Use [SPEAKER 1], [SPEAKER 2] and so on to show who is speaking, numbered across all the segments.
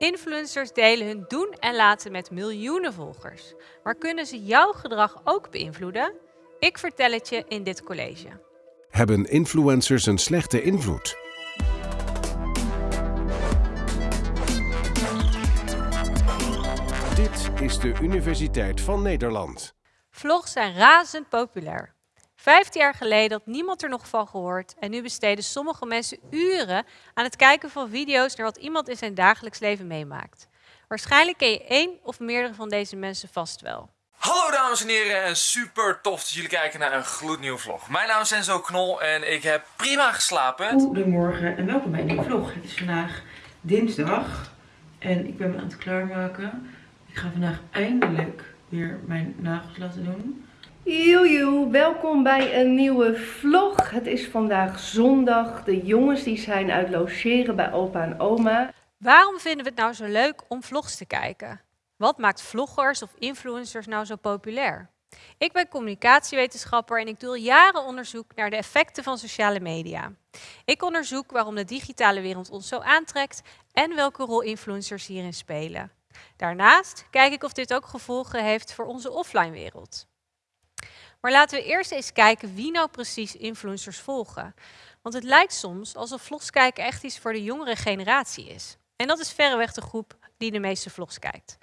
[SPEAKER 1] Influencers delen hun doen en laten met miljoenen volgers. Maar kunnen ze jouw gedrag ook beïnvloeden? Ik vertel het je in dit college.
[SPEAKER 2] Hebben influencers een slechte invloed? Dit is de Universiteit van Nederland.
[SPEAKER 1] Vlogs zijn razend populair. Vijftien jaar geleden had niemand er nog van gehoord en nu besteden sommige mensen uren aan het kijken van video's naar wat iemand in zijn dagelijks leven meemaakt. Waarschijnlijk ken je één of meerdere van deze mensen vast wel.
[SPEAKER 3] Hallo dames en heren en super tof dat jullie kijken naar een gloednieuwe vlog. Mijn naam is Enzo Knol en ik heb prima geslapen.
[SPEAKER 4] Goedemorgen en welkom bij een nieuwe vlog. Het is vandaag dinsdag en ik ben me aan het klaarmaken. Ik ga vandaag eindelijk weer mijn nagels laten doen.
[SPEAKER 5] Joejoe, welkom bij een nieuwe vlog. Het is vandaag zondag. De jongens die zijn uit logeren bij opa en oma.
[SPEAKER 1] Waarom vinden we het nou zo leuk om vlogs te kijken? Wat maakt vloggers of influencers nou zo populair? Ik ben communicatiewetenschapper en ik doe al jaren onderzoek naar de effecten van sociale media. Ik onderzoek waarom de digitale wereld ons zo aantrekt en welke rol influencers hierin spelen. Daarnaast kijk ik of dit ook gevolgen heeft voor onze offline wereld. Maar laten we eerst eens kijken wie nou precies influencers volgen. Want het lijkt soms alsof vlogs kijken echt iets voor de jongere generatie is. En dat is verreweg de groep die de meeste vlogs kijkt.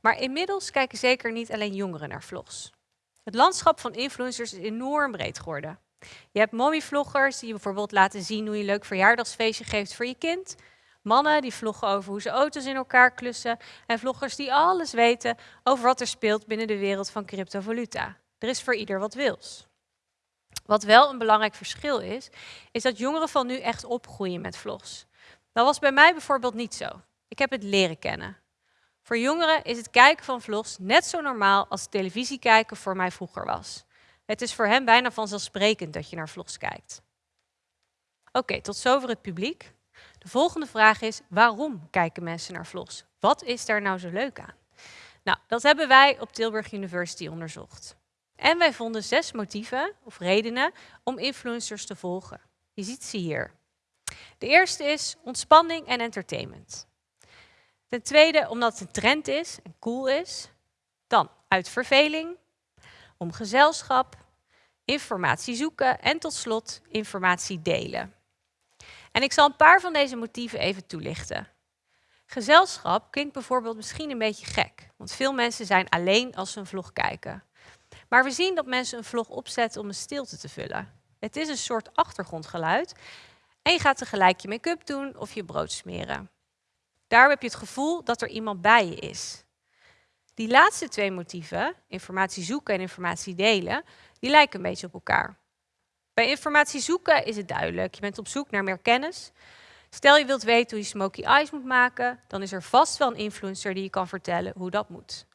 [SPEAKER 1] Maar inmiddels kijken zeker niet alleen jongeren naar vlogs. Het landschap van influencers is enorm breed geworden. Je hebt mommyvloggers die bijvoorbeeld laten zien hoe je een leuk verjaardagsfeestje geeft voor je kind. Mannen die vloggen over hoe ze auto's in elkaar klussen. En vloggers die alles weten over wat er speelt binnen de wereld van cryptovaluta. Er is voor ieder wat wils. Wat wel een belangrijk verschil is, is dat jongeren van nu echt opgroeien met vlogs. Dat was bij mij bijvoorbeeld niet zo. Ik heb het leren kennen. Voor jongeren is het kijken van vlogs net zo normaal als televisie kijken voor mij vroeger was. Het is voor hen bijna vanzelfsprekend dat je naar vlogs kijkt. Oké, tot zover het publiek. De volgende vraag is, waarom kijken mensen naar vlogs? Wat is daar nou zo leuk aan? Nou, dat hebben wij op Tilburg University onderzocht. En wij vonden zes motieven of redenen om influencers te volgen. Je ziet ze hier. De eerste is ontspanning en entertainment. Ten tweede omdat het een trend is en cool is. Dan uit verveling, om gezelschap, informatie zoeken en tot slot informatie delen. En ik zal een paar van deze motieven even toelichten. Gezelschap klinkt bijvoorbeeld misschien een beetje gek, want veel mensen zijn alleen als ze een vlog kijken. Maar we zien dat mensen een vlog opzetten om een stilte te vullen. Het is een soort achtergrondgeluid en je gaat tegelijk je make-up doen of je brood smeren. Daar heb je het gevoel dat er iemand bij je is. Die laatste twee motieven, informatie zoeken en informatie delen, die lijken een beetje op elkaar. Bij informatie zoeken is het duidelijk. Je bent op zoek naar meer kennis. Stel je wilt weten hoe je smoky eyes moet maken, dan is er vast wel een influencer die je kan vertellen hoe dat moet.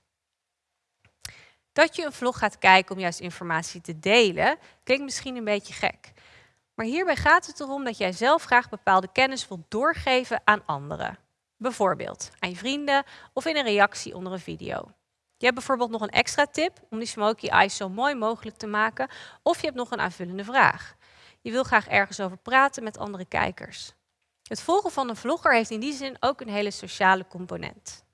[SPEAKER 1] Dat je een vlog gaat kijken om juist informatie te delen, klinkt misschien een beetje gek. Maar hierbij gaat het erom dat jij zelf graag bepaalde kennis wilt doorgeven aan anderen. Bijvoorbeeld aan je vrienden of in een reactie onder een video. Je hebt bijvoorbeeld nog een extra tip om die smoky eyes zo mooi mogelijk te maken. Of je hebt nog een aanvullende vraag. Je wil graag ergens over praten met andere kijkers. Het volgen van een vlogger heeft in die zin ook een hele sociale component.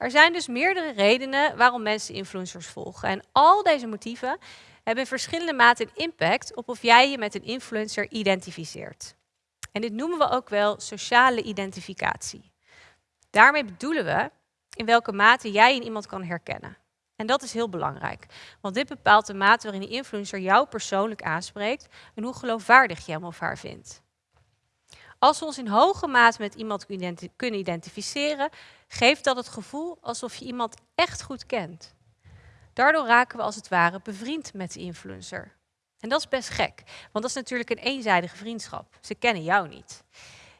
[SPEAKER 1] Er zijn dus meerdere redenen waarom mensen influencers volgen. En al deze motieven hebben in verschillende mate een impact op of jij je met een influencer identificeert. En dit noemen we ook wel sociale identificatie. Daarmee bedoelen we in welke mate jij in iemand kan herkennen. En dat is heel belangrijk, want dit bepaalt de mate waarin die influencer jou persoonlijk aanspreekt en hoe geloofwaardig je hem of haar vindt. Als we ons in hoge mate met iemand kunnen identificeren, geeft dat het gevoel alsof je iemand echt goed kent. Daardoor raken we als het ware bevriend met de influencer. En dat is best gek, want dat is natuurlijk een eenzijdige vriendschap. Ze kennen jou niet.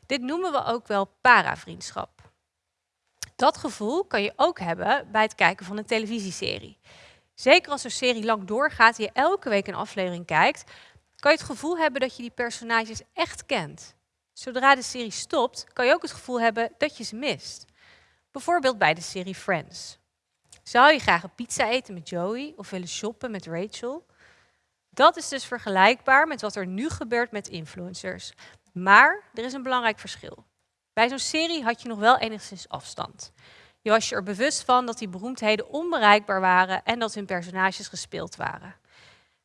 [SPEAKER 1] Dit noemen we ook wel paravriendschap. Dat gevoel kan je ook hebben bij het kijken van een televisieserie. Zeker als een serie lang doorgaat en je elke week een aflevering kijkt, kan je het gevoel hebben dat je die personages echt kent. Zodra de serie stopt, kan je ook het gevoel hebben dat je ze mist. Bijvoorbeeld bij de serie Friends. Zou je graag een pizza eten met Joey of willen shoppen met Rachel? Dat is dus vergelijkbaar met wat er nu gebeurt met influencers. Maar er is een belangrijk verschil. Bij zo'n serie had je nog wel enigszins afstand. Je was je er bewust van dat die beroemdheden onbereikbaar waren en dat hun personages gespeeld waren.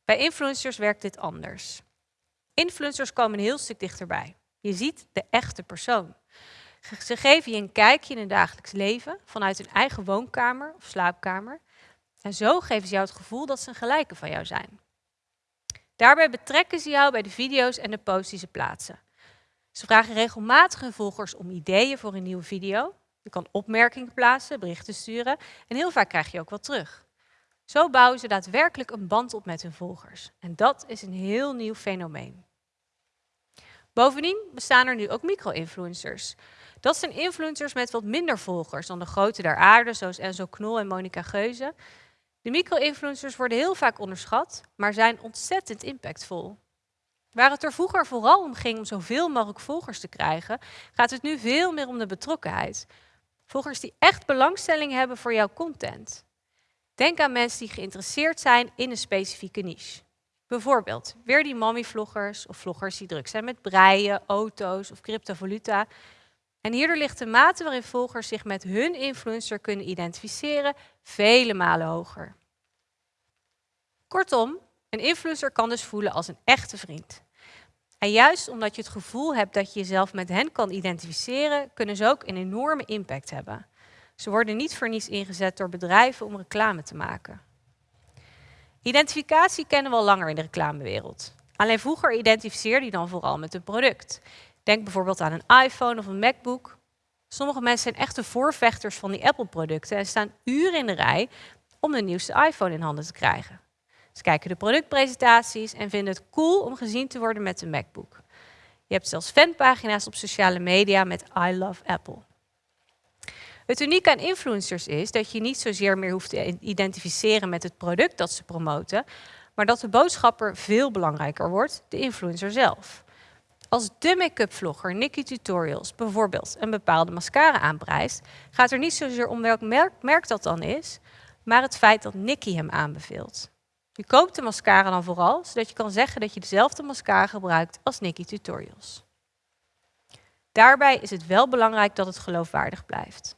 [SPEAKER 1] Bij influencers werkt dit anders. Influencers komen een heel stuk dichterbij. Je ziet de echte persoon. Ze geven je een kijkje in hun dagelijks leven vanuit hun eigen woonkamer of slaapkamer. En zo geven ze jou het gevoel dat ze een gelijke van jou zijn. Daarbij betrekken ze jou bij de video's en de posts die ze plaatsen. Ze vragen regelmatig hun volgers om ideeën voor een nieuwe video. Je kan opmerkingen plaatsen, berichten sturen en heel vaak krijg je ook wat terug. Zo bouwen ze daadwerkelijk een band op met hun volgers. En dat is een heel nieuw fenomeen. Bovendien bestaan er nu ook micro-influencers. Dat zijn influencers met wat minder volgers dan de grote der aarde, zoals Enzo Knol en Monica Geuze. De micro-influencers worden heel vaak onderschat, maar zijn ontzettend impactvol. Waar het er vroeger vooral om ging om zoveel mogelijk volgers te krijgen, gaat het nu veel meer om de betrokkenheid. Volgers die echt belangstelling hebben voor jouw content. Denk aan mensen die geïnteresseerd zijn in een specifieke niche. Bijvoorbeeld weer die mommy-vloggers of vloggers die druk zijn met breien, auto's of cryptovaluta. En hierdoor ligt de mate waarin volgers zich met hun influencer kunnen identificeren vele malen hoger. Kortom, een influencer kan dus voelen als een echte vriend. En juist omdat je het gevoel hebt dat je jezelf met hen kan identificeren, kunnen ze ook een enorme impact hebben. Ze worden niet voor niets ingezet door bedrijven om reclame te maken. Identificatie kennen we al langer in de reclamewereld. Alleen vroeger identificeerde je dan vooral met een product. Denk bijvoorbeeld aan een iPhone of een MacBook. Sommige mensen zijn echte voorvechters van die Apple-producten en staan uren in de rij om de nieuwste iPhone in handen te krijgen. Ze kijken de productpresentaties en vinden het cool om gezien te worden met een MacBook. Je hebt zelfs fanpagina's op sociale media met I love Apple. Het unieke aan influencers is dat je niet zozeer meer hoeft te identificeren met het product dat ze promoten, maar dat de boodschapper veel belangrijker wordt, de influencer zelf. Als de make-up vlogger Nikki Tutorials bijvoorbeeld een bepaalde mascara aanprijst, gaat er niet zozeer om welk merk, merk dat dan is, maar het feit dat Nikki hem aanbeveelt. Je koopt de mascara dan vooral, zodat je kan zeggen dat je dezelfde mascara gebruikt als Nikki Tutorials. Daarbij is het wel belangrijk dat het geloofwaardig blijft.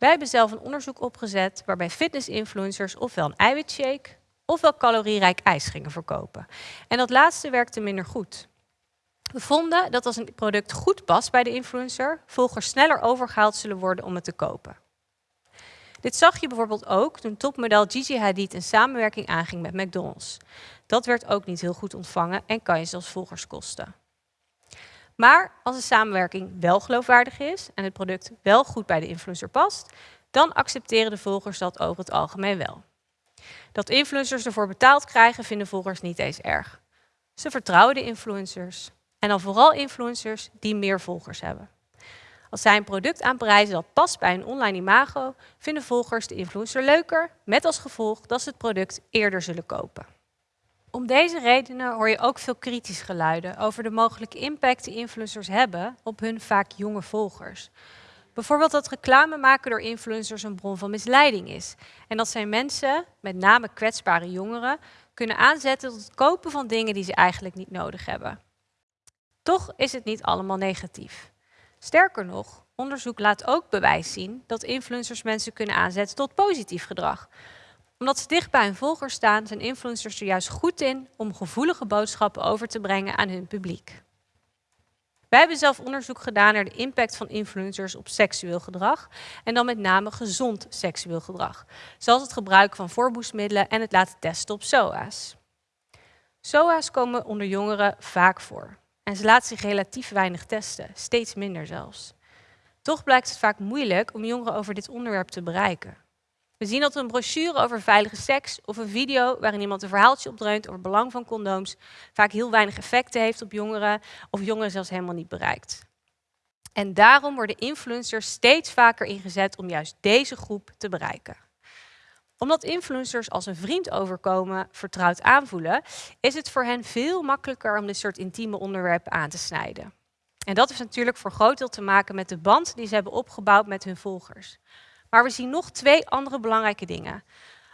[SPEAKER 1] Wij hebben zelf een onderzoek opgezet waarbij fitness-influencers ofwel een eiwitshake ofwel calorierijk ijs gingen verkopen. En dat laatste werkte minder goed. We vonden dat als een product goed past bij de influencer, volgers sneller overgehaald zullen worden om het te kopen. Dit zag je bijvoorbeeld ook toen topmodel Gigi Hadid een samenwerking aanging met McDonald's. Dat werd ook niet heel goed ontvangen en kan je zelfs volgers kosten. Maar als de samenwerking wel geloofwaardig is en het product wel goed bij de influencer past, dan accepteren de volgers dat over het algemeen wel. Dat influencers ervoor betaald krijgen, vinden volgers niet eens erg. Ze vertrouwen de influencers. En dan vooral influencers die meer volgers hebben. Als zij een product aanprijzen dat past bij een online imago, vinden volgers de influencer leuker, met als gevolg dat ze het product eerder zullen kopen. Om deze redenen hoor je ook veel kritisch geluiden over de mogelijke impact die influencers hebben op hun vaak jonge volgers. Bijvoorbeeld dat reclame maken door influencers een bron van misleiding is. En dat zij mensen, met name kwetsbare jongeren, kunnen aanzetten tot het kopen van dingen die ze eigenlijk niet nodig hebben. Toch is het niet allemaal negatief. Sterker nog, onderzoek laat ook bewijs zien dat influencers mensen kunnen aanzetten tot positief gedrag. Omdat ze dicht bij hun volgers staan, zijn influencers er juist goed in om gevoelige boodschappen over te brengen aan hun publiek. Wij hebben zelf onderzoek gedaan naar de impact van influencers op seksueel gedrag en dan met name gezond seksueel gedrag, zoals het gebruik van voorboesmiddelen en het laten testen op SOA's. SOA's komen onder jongeren vaak voor. En ze laten zich relatief weinig testen, steeds minder zelfs. Toch blijkt het vaak moeilijk om jongeren over dit onderwerp te bereiken. We zien dat een brochure over veilige seks of een video waarin iemand een verhaaltje opdreunt over het belang van condooms vaak heel weinig effecten heeft op jongeren of jongeren zelfs helemaal niet bereikt. En daarom worden influencers steeds vaker ingezet om juist deze groep te bereiken omdat influencers als een vriend overkomen, vertrouwd aanvoelen, is het voor hen veel makkelijker om dit soort intieme onderwerpen aan te snijden. En dat heeft natuurlijk voor groot deel te maken met de band die ze hebben opgebouwd met hun volgers. Maar we zien nog twee andere belangrijke dingen.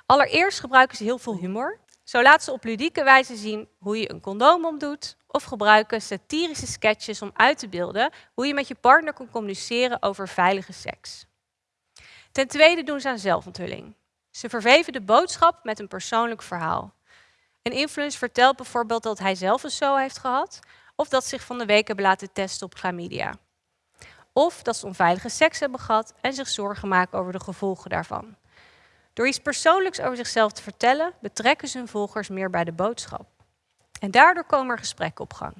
[SPEAKER 1] Allereerst gebruiken ze heel veel humor. Zo laten ze op ludieke wijze zien hoe je een condoom omdoet of gebruiken satirische sketches om uit te beelden hoe je met je partner kan communiceren over veilige seks. Ten tweede doen ze aan zelfonthulling. Ze verweven de boodschap met een persoonlijk verhaal. Een influencer vertelt bijvoorbeeld dat hij zelf een SO heeft gehad of dat zich van de week hebben laten testen op chlamydia. Of dat ze onveilige seks hebben gehad en zich zorgen maken over de gevolgen daarvan. Door iets persoonlijks over zichzelf te vertellen, betrekken ze hun volgers meer bij de boodschap. En daardoor komen er gesprekken op gang.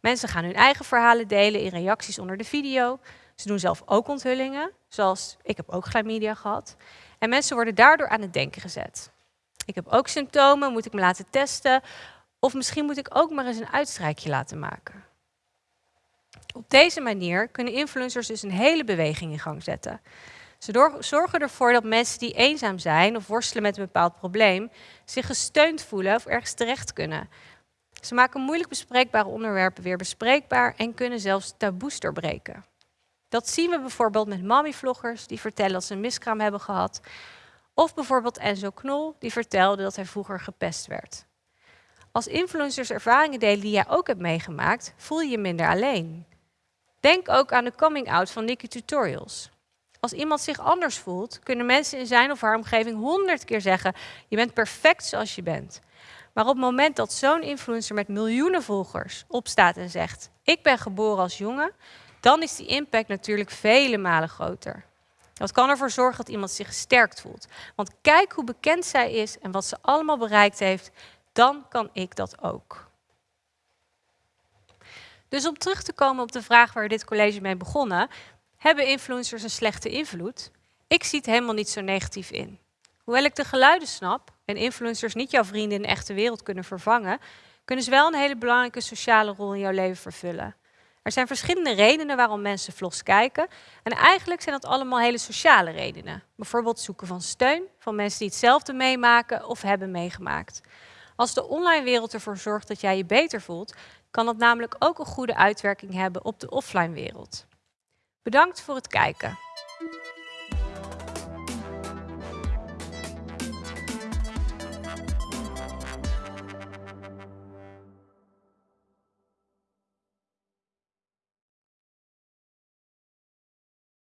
[SPEAKER 1] Mensen gaan hun eigen verhalen delen in reacties onder de video. Ze doen zelf ook onthullingen, zoals ik heb ook chlamydia gehad. En mensen worden daardoor aan het denken gezet. Ik heb ook symptomen, moet ik me laten testen? Of misschien moet ik ook maar eens een uitstrijkje laten maken. Op deze manier kunnen influencers dus een hele beweging in gang zetten. Ze zorgen ervoor dat mensen die eenzaam zijn of worstelen met een bepaald probleem, zich gesteund voelen of ergens terecht kunnen. Ze maken moeilijk bespreekbare onderwerpen weer bespreekbaar en kunnen zelfs taboes doorbreken. Dat zien we bijvoorbeeld met mommy-vloggers die vertellen dat ze een miskraam hebben gehad. Of bijvoorbeeld Enzo Knol, die vertelde dat hij vroeger gepest werd. Als influencers ervaringen delen die jij ook hebt meegemaakt, voel je je minder alleen. Denk ook aan de coming out van Nikki Tutorials. Als iemand zich anders voelt, kunnen mensen in zijn of haar omgeving honderd keer zeggen: Je bent perfect zoals je bent. Maar op het moment dat zo'n influencer met miljoenen volgers opstaat en zegt: Ik ben geboren als jongen, dan is die impact natuurlijk vele malen groter. Dat kan ervoor zorgen dat iemand zich gesterkt voelt. Want kijk hoe bekend zij is en wat ze allemaal bereikt heeft, dan kan ik dat ook. Dus om terug te komen op de vraag waar dit college mee begonnen, hebben influencers een slechte invloed? Ik zie het helemaal niet zo negatief in. Hoewel ik de geluiden snap en influencers niet jouw vrienden in de echte wereld kunnen vervangen, kunnen ze wel een hele belangrijke sociale rol in jouw leven vervullen. Er zijn verschillende redenen waarom mensen vlogs kijken. En eigenlijk zijn dat allemaal hele sociale redenen. Bijvoorbeeld zoeken van steun van mensen die hetzelfde meemaken of hebben meegemaakt. Als de online wereld ervoor zorgt dat jij je beter voelt, kan dat namelijk ook een goede uitwerking hebben op de offline wereld. Bedankt voor het kijken.